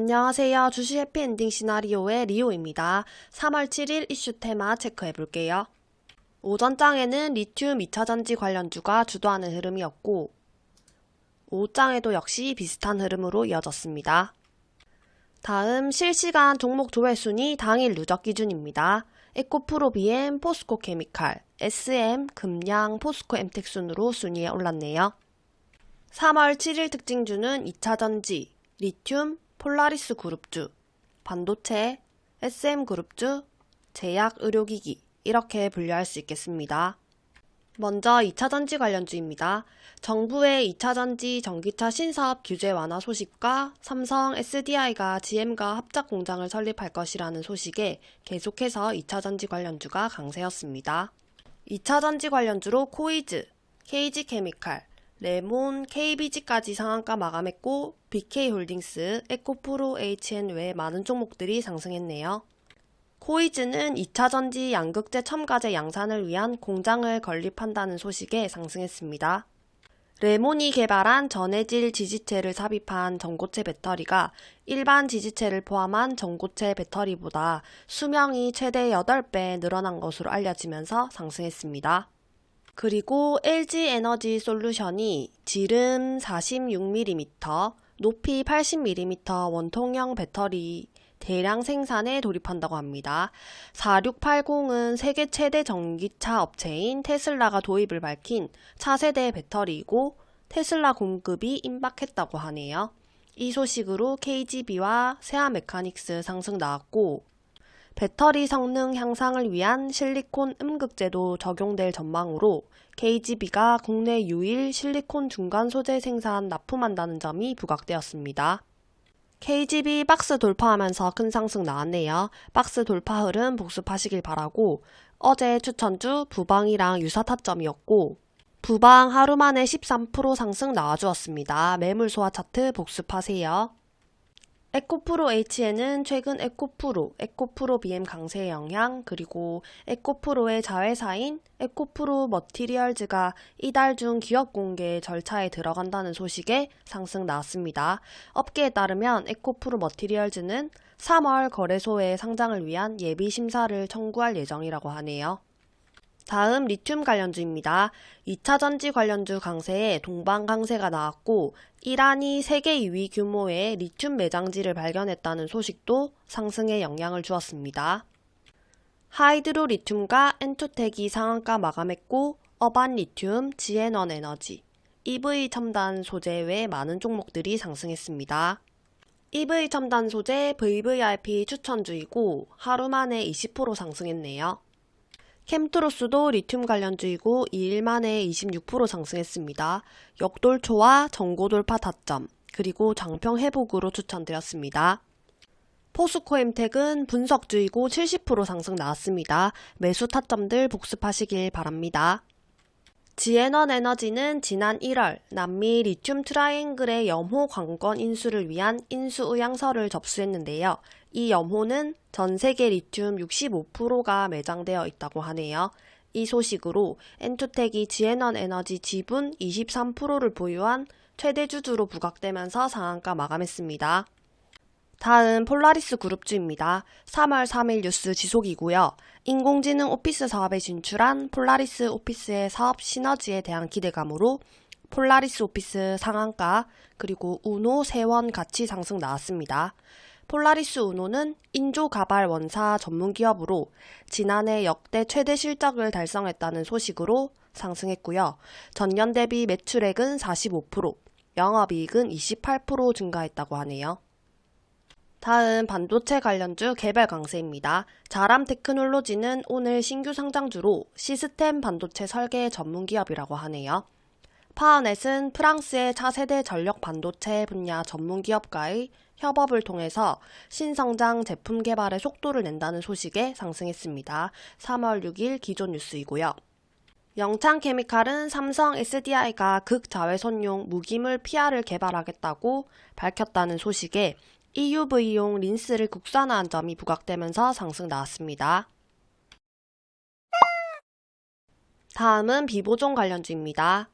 안녕하세요. 주식 해피엔딩 시나리오의 리오입니다. 3월 7일 이슈 테마 체크해 볼게요. 오전장에는 리튬 2차전지 관련주가 주도하는 흐름이었고 오후장에도 역시 비슷한 흐름으로 이어졌습니다. 다음 실시간 종목 조회순위 당일 누적 기준입니다. 에코프로 BM, 포스코 케미칼, SM, 금양, 포스코 엠텍 순으로 순위에 올랐네요. 3월 7일 특징주는 2차전지, 리튬, 폴라리스 그룹주, 반도체, SM 그룹주, 제약 의료기기 이렇게 분류할 수 있겠습니다. 먼저 2차전지 관련주입니다. 정부의 2차전지 전기차 신사업 규제 완화 소식과 삼성 SDI가 GM과 합작 공장을 설립할 것이라는 소식에 계속해서 2차전지 관련주가 강세였습니다. 2차전지 관련주로 코이즈, KG케미칼, 레몬, KBG까지 상한가 마감했고 BK홀딩스, 에코프로 HN 외 많은 종목들이 상승했네요. 코이즈는 2차전지 양극재 첨가제 양산을 위한 공장을 건립한다는 소식에 상승했습니다. 레몬이 개발한 전해질 지지체를 삽입한 전고체 배터리가 일반 지지체를 포함한 전고체 배터리보다 수명이 최대 8배 늘어난 것으로 알려지면서 상승했습니다. 그리고 LG에너지 솔루션이 지름 46mm, 높이 80mm 원통형 배터리 대량 생산에 돌입한다고 합니다. 4680은 세계 최대 전기차 업체인 테슬라가 도입을 밝힌 차세대 배터리이고 테슬라 공급이 임박했다고 하네요. 이 소식으로 KGB와 세아메카닉스 상승 나왔고 배터리 성능 향상을 위한 실리콘 음극재도 적용될 전망으로 KGB가 국내 유일 실리콘 중간 소재 생산 납품한다는 점이 부각되었습니다. KGB 박스 돌파하면서 큰 상승 나왔네요. 박스 돌파 흐름 복습하시길 바라고 어제 추천주 부방이랑 유사 타점이었고 부방 하루 만에 13% 상승 나와주었습니다. 매물 소화 차트 복습하세요. 에코프로 H에는 최근 에코프로, 에코프로 BM 강세 영향, 그리고 에코프로의 자회사인 에코프로 머티리얼즈가 이달 중 기업 공개 절차에 들어간다는 소식에 상승 나왔습니다. 업계에 따르면 에코프로 머티리얼즈는 3월 거래소에 상장을 위한 예비 심사를 청구할 예정이라고 하네요. 다음 리튬 관련주입니다. 2차 전지 관련주 강세에 동방 강세가 나왔고 이란이 세계 2위 규모의 리튬 매장지를 발견했다는 소식도 상승에 영향을 주었습니다. 하이드로 리튬과 엔투텍이 상한가 마감했고 어반 리튬, 지엔원에너지, EV 첨단 소재 외 많은 종목들이 상승했습니다. EV 첨단 소재 VVIP 추천주이고 하루 만에 20% 상승했네요. 켐트로스도 리튬 관련주이고 2일 만에 26% 상승했습니다. 역돌초와 전고돌파 타점, 그리고 장평 회복으로 추천드렸습니다. 포스코엠텍은 분석주이고 70% 상승 나왔습니다. 매수 타점들 복습하시길 바랍니다. 지엔원에너지는 지난 1월 남미 리튬 트라이앵글의 염호 광권 인수를 위한 인수 의향서를 접수했는데요. 이 염호는 전 세계 리튬 65%가 매장되어 있다고 하네요. 이 소식으로 엔투텍이 지엔원에너지 지분 23%를 보유한 최대 주주로 부각되면서 상한가 마감했습니다. 다음 폴라리스 그룹주입니다. 3월 3일 뉴스 지속이고요. 인공지능 오피스 사업에 진출한 폴라리스 오피스의 사업 시너지에 대한 기대감으로 폴라리스 오피스 상한가 그리고 우노 세원 가치 상승 나왔습니다. 폴라리스 우노는 인조 가발 원사 전문 기업으로 지난해 역대 최대 실적을 달성했다는 소식으로 상승했고요. 전년 대비 매출액은 45%, 영업이익은 28% 증가했다고 하네요. 다음 반도체 관련주 개별 강세입니다. 자람 테크놀로지는 오늘 신규 상장주로 시스템 반도체 설계 전문 기업이라고 하네요. 파워넷은 프랑스의 차세대 전력 반도체 분야 전문 기업과의 협업을 통해서 신성장 제품 개발에 속도를 낸다는 소식에 상승했습니다. 3월 6일 기존 뉴스이고요. 영창케미칼은 삼성 SDI가 극자외선용 무기물 PR을 개발하겠다고 밝혔다는 소식에 EUV용 린스를 국산화한 점이 부각되면서 상승 나왔습니다. 다음은 비보종 관련주입니다.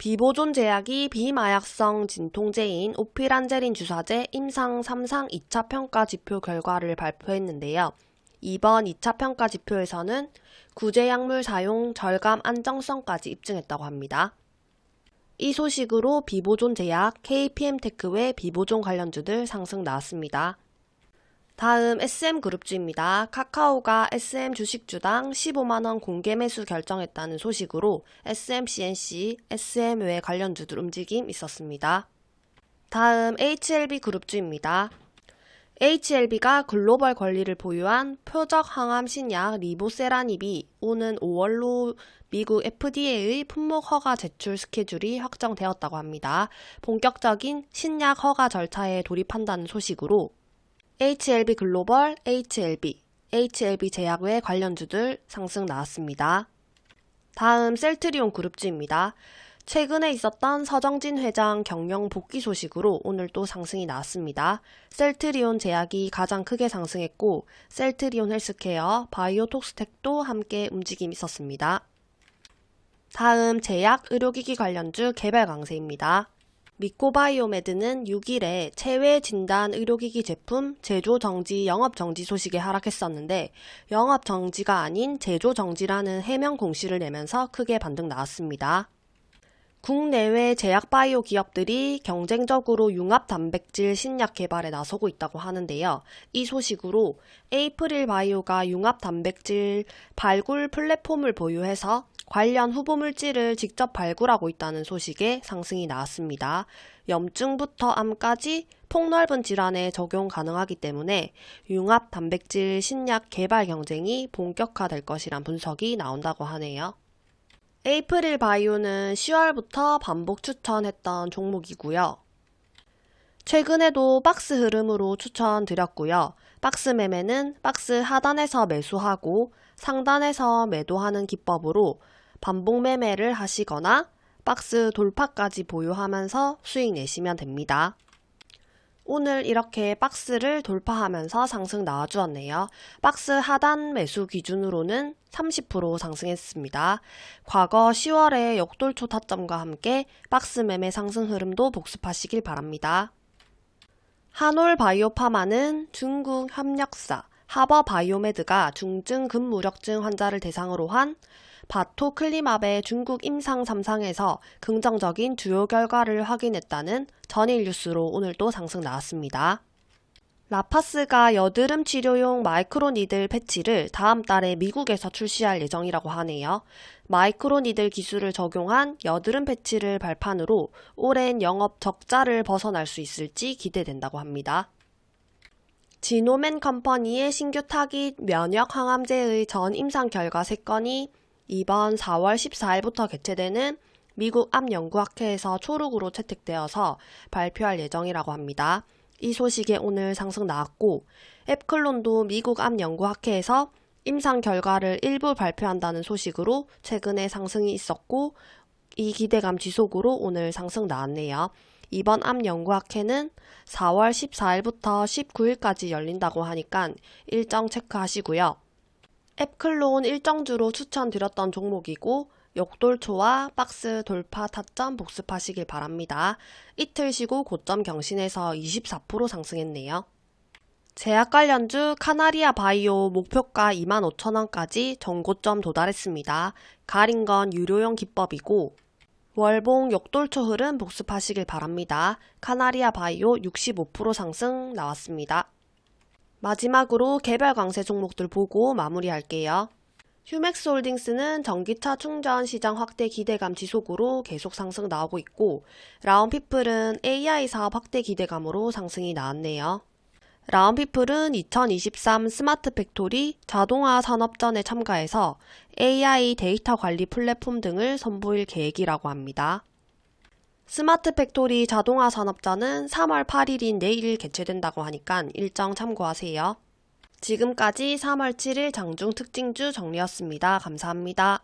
비보존 제약이 비마약성 진통제인 오피란제린 주사제 임상 3상 2차 평가 지표 결과를 발표했는데요. 이번 2차 평가 지표에서는 구제약물 사용 절감 안정성까지 입증했다고 합니다. 이 소식으로 비보존 제약, KPM테크 외 비보존 관련주들 상승 나왔습니다. 다음 SM그룹주입니다. 카카오가 SM 주식주당 15만원 공개 매수 결정했다는 소식으로 SMCNC, SM 외 관련주들 움직임 있었습니다. 다음 HLB그룹주입니다. HLB가 글로벌 권리를 보유한 표적 항암 신약 리보세라닙이 오는 5월로 미국 FDA의 품목 허가 제출 스케줄이 확정되었다고 합니다. 본격적인 신약 허가 절차에 돌입한다는 소식으로 HLB 글로벌, HLB, HLB 제약 외 관련주들 상승 나왔습니다. 다음 셀트리온 그룹주입니다. 최근에 있었던 서정진 회장 경영 복귀 소식으로 오늘 또 상승이 나왔습니다. 셀트리온 제약이 가장 크게 상승했고 셀트리온 헬스케어, 바이오톡스텍도 함께 움직임이 있었습니다. 다음 제약 의료기기 관련주 개발 강세입니다. 미코바이오메드는 6일에 체외 진단 의료기기 제품 제조 정지 영업 정지 소식에 하락했었는데 영업 정지가 아닌 제조 정지라는 해명 공시를 내면서 크게 반등 나왔습니다. 국내외 제약 바이오 기업들이 경쟁적으로 융합 단백질 신약 개발에 나서고 있다고 하는데요. 이 소식으로 에이프릴 바이오가 융합 단백질 발굴 플랫폼을 보유해서 관련 후보 물질을 직접 발굴하고 있다는 소식에 상승이 나왔습니다. 염증부터 암까지 폭넓은 질환에 적용 가능하기 때문에 융합 단백질 신약 개발 경쟁이 본격화될 것이란 분석이 나온다고 하네요. 에이프릴 바이오는 10월부터 반복 추천했던 종목이고요. 최근에도 박스 흐름으로 추천드렸고요. 박스 매매는 박스 하단에서 매수하고 상단에서 매도하는 기법으로 반복 매매를 하시거나 박스 돌파까지 보유하면서 수익 내시면 됩니다. 오늘 이렇게 박스를 돌파하면서 상승 나와주었네요. 박스 하단 매수 기준으로는 30% 상승했습니다. 과거 10월의 역돌초 타점과 함께 박스 매매 상승 흐름도 복습하시길 바랍니다. 한올 바이오파마는 중국 협력사 하버 바이오메드가 중증 근무력증 환자를 대상으로 한 바토 클리맙의 중국 임상 3상에서 긍정적인 주요 결과를 확인했다는 전일 뉴스로 오늘도 상승 나왔습니다. 라파스가 여드름 치료용 microneedle 패치를 다음 달에 미국에서 출시할 예정이라고 하네요. microneedle 기술을 적용한 여드름 패치를 발판으로 오랜 영업 적자를 벗어날 수 있을지 기대된다고 합니다. 지놈앤컴퍼니의 신규 타깃 면역 항암제의 전 임상 결과 3건이 이번 4월 14일부터 개최되는 미국 암 연구학회에서 초록으로 채택되어서 발표할 예정이라고 합니다. 이 소식에 오늘 상승 나왔고 앱클론도 미국 암 연구학회에서 임상 결과를 일부 발표한다는 소식으로 최근에 상승이 있었고 이 기대감 지속으로 오늘 상승 나왔네요. 이번 암 연구학회는 4월 14일부터 19일까지 열린다고 하니까 일정 체크하시고요. 앱클론 일정주로 추천드렸던 종목이고 역돌초와 박스 돌파 타점 복습하시길 바랍니다. 이틀 쉬고 고점 경신해서 24% 상승했네요. 제약 관련주 카나리아 바이오 목표가 25,000원까지 전고점 도달했습니다. 가린 건 유료용 기법이고 월봉 역돌초 흐름 복습하시길 바랍니다. 카나리아 바이오 65% 상승 나왔습니다. 마지막으로 개별 강세 종목들 보고 마무리할게요. 휴맥스홀딩스는 전기차 충전 시장 확대 기대감 지속으로 계속 상승 나오고 있고 라온피플은 AI 사업 확대 기대감으로 상승이 나왔네요. 라온피플은 2023 스마트 팩토리 자동화 산업전에 참가해서 AI 데이터 관리 플랫폼 등을 선보일 계획이라고 합니다. 스마트 팩토리 자동화 산업전은 3월 8일인 내일 개최된다고 하니까 일정 참고하세요. 지금까지 3월 7일 장중 특징주 정리였습니다. 감사합니다.